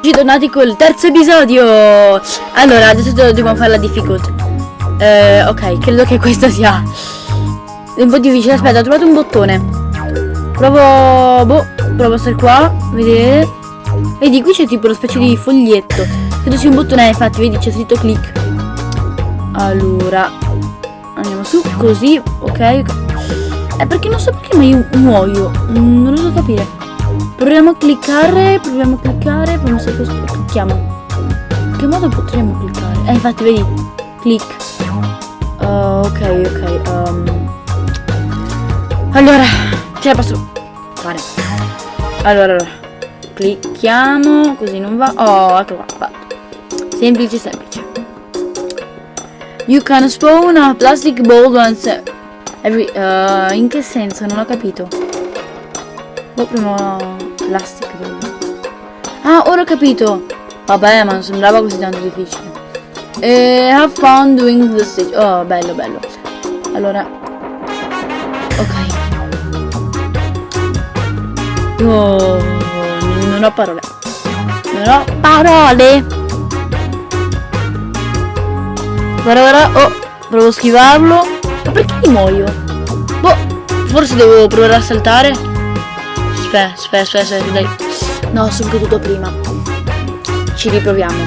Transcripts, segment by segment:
Tornati col terzo episodio. Allora adesso dobbiamo fare la difficult eh, Ok credo che questa sia Un po' difficile. Aspetta ho trovato un bottone. Provo Boh Provo a stare qua Vedete Vedi qui c'è tipo una specie di foglietto. Credo sia un bottone infatti vedi c'è scritto click. Allora Andiamo su così Ok. Eh perché non so perché ma io muoio. Non riesco a capire Proviamo a cliccare, proviamo a cliccare, proviamo se questo clicchiamo. In che modo potremmo cliccare? Eh infatti vedi, click. Uh, ok, ok. Um. Allora, ce la posso fare. Allora, clicchiamo, così non va. Oh, ecco qua, fatto. Semplice, semplice. You can spawn a plastic ball once every... Uh, in che senso? Non ho capito. Oh, prima plastica Ah, ora ho capito. Vabbè, ma non sembrava così tanto difficile. E have fun doing the stage. Oh, bello, bello. Allora. Ok. Oh, non ho parole. Non ho parole. Guarda, guarda. Oh, provo a schivarlo. Ma perché muoio? Boh, forse devo provare a saltare. Aspetta, aspetta, aspetta, dai. No, sono caduto prima. Ci riproviamo.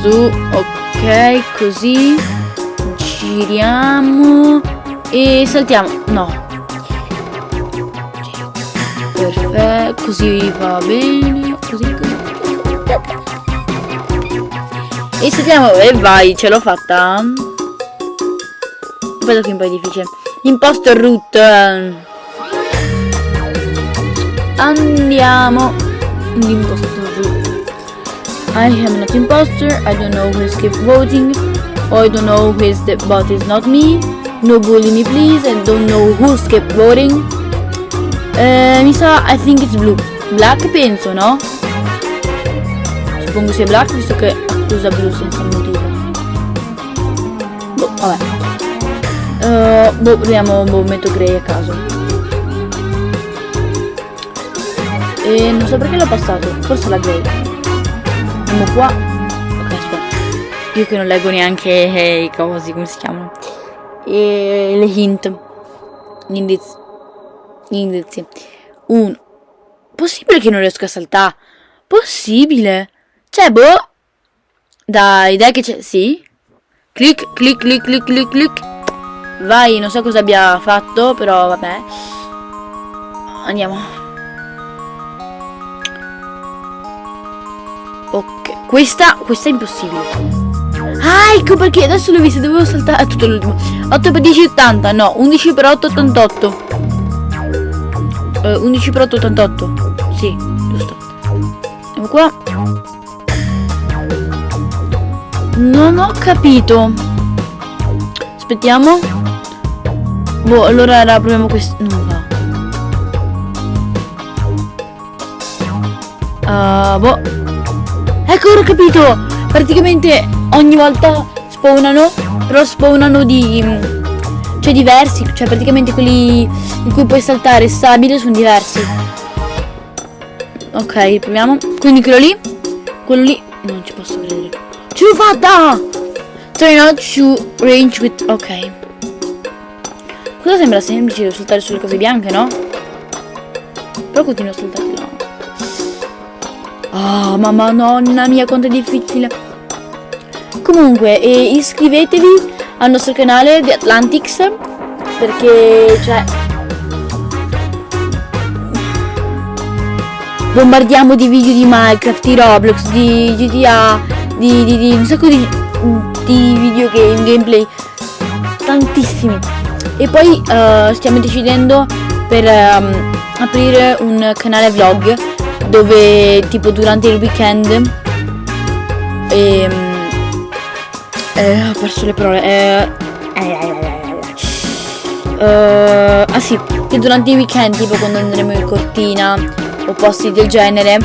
Su, ok, così. Giriamo. E saltiamo. No. Perfetto, così va bene. Così, così. E saltiamo. E vai, ce l'ho fatta. Vedo che è un po' difficile. Imposter root. Andiamo. L'impostor. I am not imposter. I don't know who is keep voting. I don't know who is the bot is not me. No bully me please. I don't know who kept voting. Eh, mi sa, I think it's blue. Black penso, no? Suppongo sia black visto che accusa blu senza motivo. Boh, vabbè. Uh, boh, proviamo, boh, metto grey a caso. E non so perché l'ho passato, forse la grey. Andiamo qua. Ok, aspetta. Io che non leggo neanche eh, i cosi, come si chiamano. E le hint. Gli indizi. Gli indizi. Uno. Possibile che non riesco a saltare? Possibile. Cioè, boh. Dai, dai che c'è. Sì. Clic, clic, clic, clic, clic, clic. Vai, non so cosa abbia fatto, però vabbè. Andiamo. Questa, questa è impossibile. Ah, ecco perché adesso l'ho vista, dovevo saltare. È tutto l'ultimo. 8 per 10, 80. No, 11 per 8, 88. Uh, 11 per 8, 88. Sì, giusto. Andiamo qua. Non ho capito. Aspettiamo. Boh, allora proviamo questo. Non va. Uh, boh. Ecco, ho capito! Praticamente ogni volta spawnano, però spawnano di... Cioè diversi, cioè praticamente quelli in cui puoi saltare stabile sono diversi. Ok, proviamo. Quindi quello lì, quello lì, non ci posso credere. Ce l'ho fatta! Try not to range with... Ok. Cosa sembra semplice saltare sulle cose bianche, no? Però continuo a saltare. Oh, mamma nonna mia, quanto è difficile. Comunque, eh, iscrivetevi al nostro canale di Atlantics perché, cioè, bombardiamo di video di Minecraft, di Roblox, di GTA, di, di, di un sacco di, di videogame, gameplay, tantissimi. E poi uh, stiamo decidendo per um, aprire un canale vlog dove tipo durante il weekend ehm, eh, ho perso le parole eh, eh, ah sì che durante i weekend tipo quando andremo in cortina o posti del genere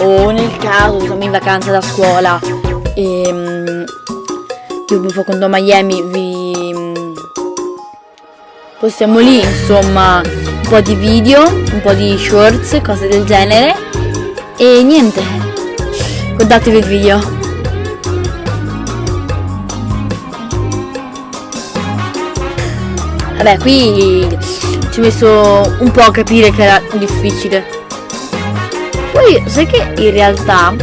o nel caso siamo in vacanza da scuola e ehm, tipo quando a Miami vi possiamo lì insomma po' di video, un po' di shorts, cose del genere e niente, Guardatevi il video. Vabbè, qui ci ho messo un po' a capire che era difficile. Poi, sai che in realtà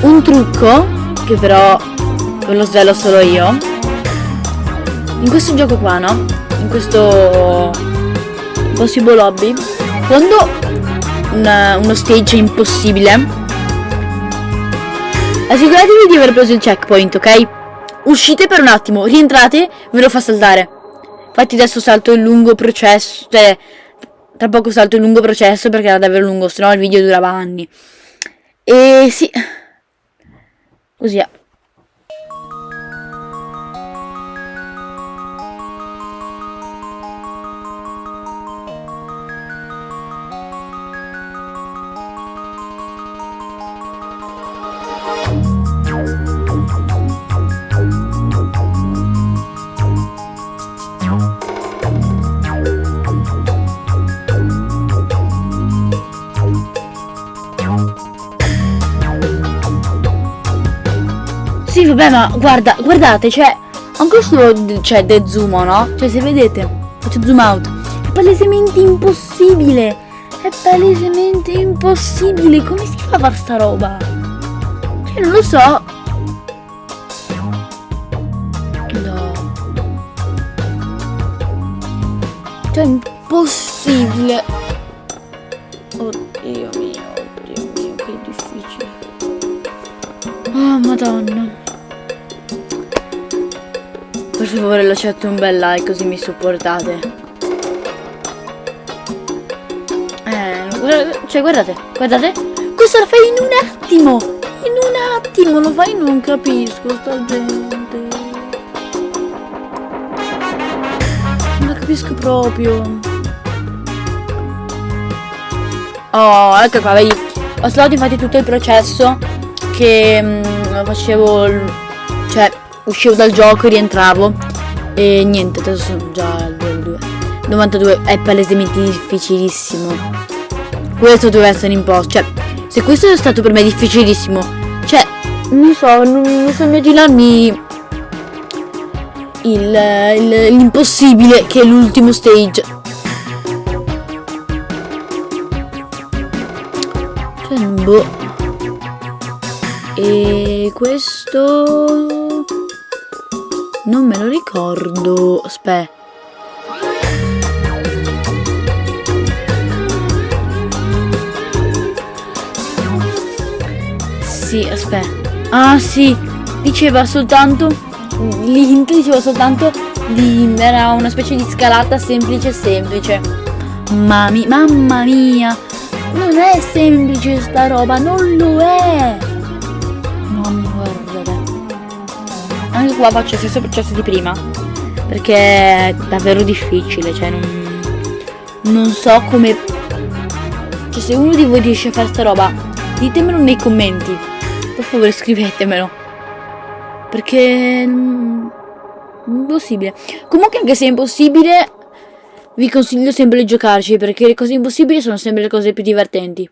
un trucco, che però ve lo svelo solo io, in questo gioco qua, no? In questo Possible Lobby, quando una, uno stage è impossibile, Assicuratevi di aver preso il checkpoint, ok? Uscite per un attimo, rientrate, ve lo fa saltare. Infatti adesso salto il lungo processo, cioè tra poco salto il lungo processo perché era davvero lungo, se no il video durava anni. E sì, così è. Vabbè, ma guarda, guardate, cioè, anche questo, cioè, de zoom, no? Cioè, se vedete, faccio zoom out, è palesemente impossibile. È palesemente impossibile. Come si fa a fare sta roba? Cioè, non lo so. No. Cioè, impossibile. Oddio mio, oddio mio, che difficile. Oh, madonna. Per favore lasciate un bel like così mi supportate. Eh, cioè guardate, guardate. Questo lo fai in un attimo. In un attimo lo fai, non capisco sta gente. Non la capisco proprio. Oh, ecco qua, vedi. Ho stato infatti tutto il processo che mh, mm, facevo, uscivo dal gioco, rientravo e niente, adesso sono già al 2. 92 è palesemente difficilissimo. Questo deve essere imposto, cioè se questo è stato per me difficilissimo, cioè non so, non, non so immaginarmi l'impossibile che è l'ultimo stage. Cioè, boh. E questo... Non me lo ricordo. Aspetta. Sì, aspetta. Ah, sì. Diceva soltanto... L'int diceva soltanto di... Era una specie di scalata semplice semplice. Mami, mamma mia. Non è semplice sta roba, non lo è. Anche qua faccio stesso processo di prima. Perché è davvero difficile, cioè non, non so come... Cioè se uno di voi riesce a fare sta roba, ditemelo nei commenti. Per favore scrivetemelo. Perché... Impossibile. Comunque anche se è impossibile, vi consiglio sempre di giocarci, perché le cose impossibili sono sempre le cose più divertenti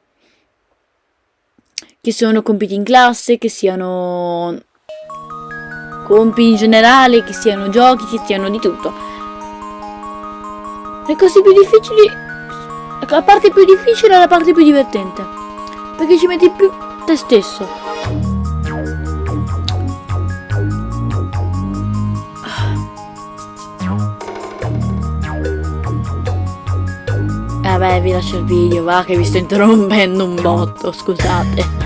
che siano compiti in classe, che siano compiti in generale, che siano giochi, che siano di tutto. Le cose più difficili, la parte più difficile è la parte più divertente, perché ci metti più te stesso. Vabbè, vi lascio il video, va, che vi sto interrompendo un botto, scusate.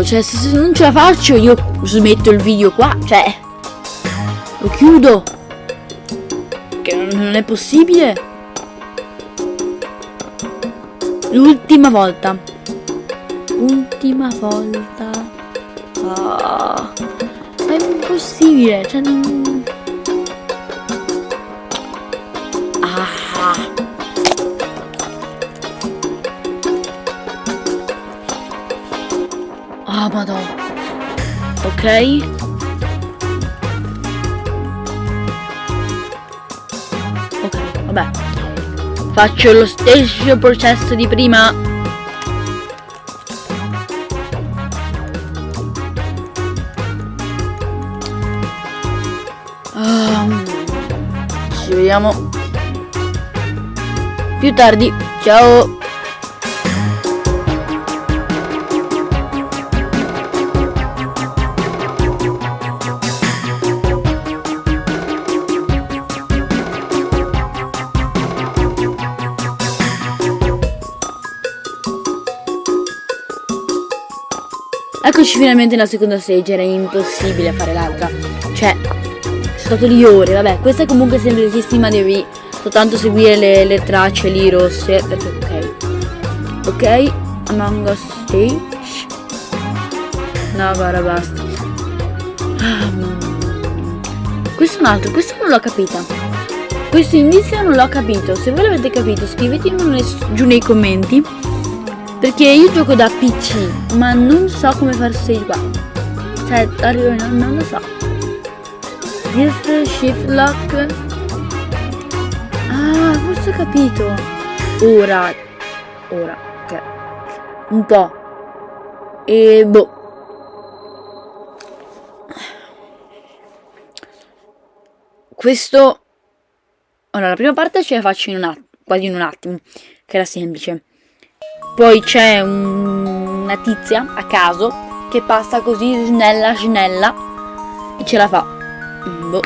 Giuro, cioè se non ce la faccio io smetto il video qua, cioè lo chiudo. Che non è possibile. L'ultima volta. Ultima volta. Ah, è impossibile, cioè non... Ok. Ok, vabbè. Faccio lo stesso processo di prima. Um, ci vediamo più tardi. Ciao. Eccoci finalmente nella seconda stage, era impossibile fare l'altra. Cioè, sono stato lì ore, vabbè, questa è comunque semplicissima, devi soltanto seguire le, le tracce lì rosse, perché ok. Ok, Among Us Stage. No, guarda, basta. questo è un altro, questo non l'ho capita. Questo indizio non l'ho capito. Se voi l'avete capito, scrivetemelo giù nei commenti perché io gioco da PC, ma non so come fare stage qua. Cioè, arrivo, non, non lo so. This shift lock. Ah, forse ho capito. Ora. Ora, ok. Un po'. E boh. Questo... Ora, la prima parte ce la faccio in un attimo, quasi in un attimo, che era semplice. Poi c'è un, una tizia a caso che passa così snella snella e ce la fa. Boh.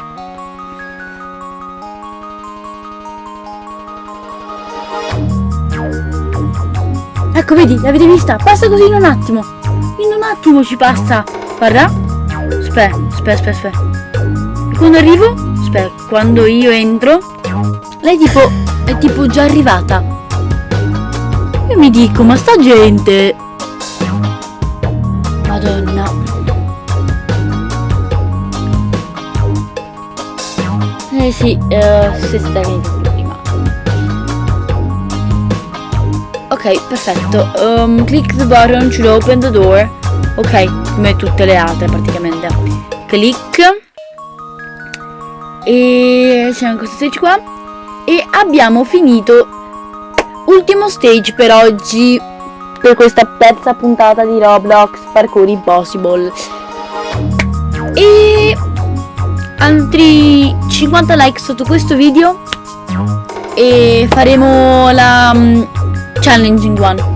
Ecco, vedi, l'avete vista? Passa così in un attimo. In un attimo ci passa. Guarda. Aspetta, aspetta, aspetta, aspetta. Quando arrivo, aspetta, quando io entro, lei tipo è tipo già arrivata. Io mi dico, ma sta gente... Madonna. Eh sì, uh, se stai prima. Ok, perfetto. Um, click the button to open the door. Ok, come tutte le altre praticamente. Click. E c'è questo stage qua. E abbiamo finito ultimo stage per oggi per questa terza puntata di Roblox Parkour Impossible. E altri 50 like sotto questo video e faremo la um, challenging one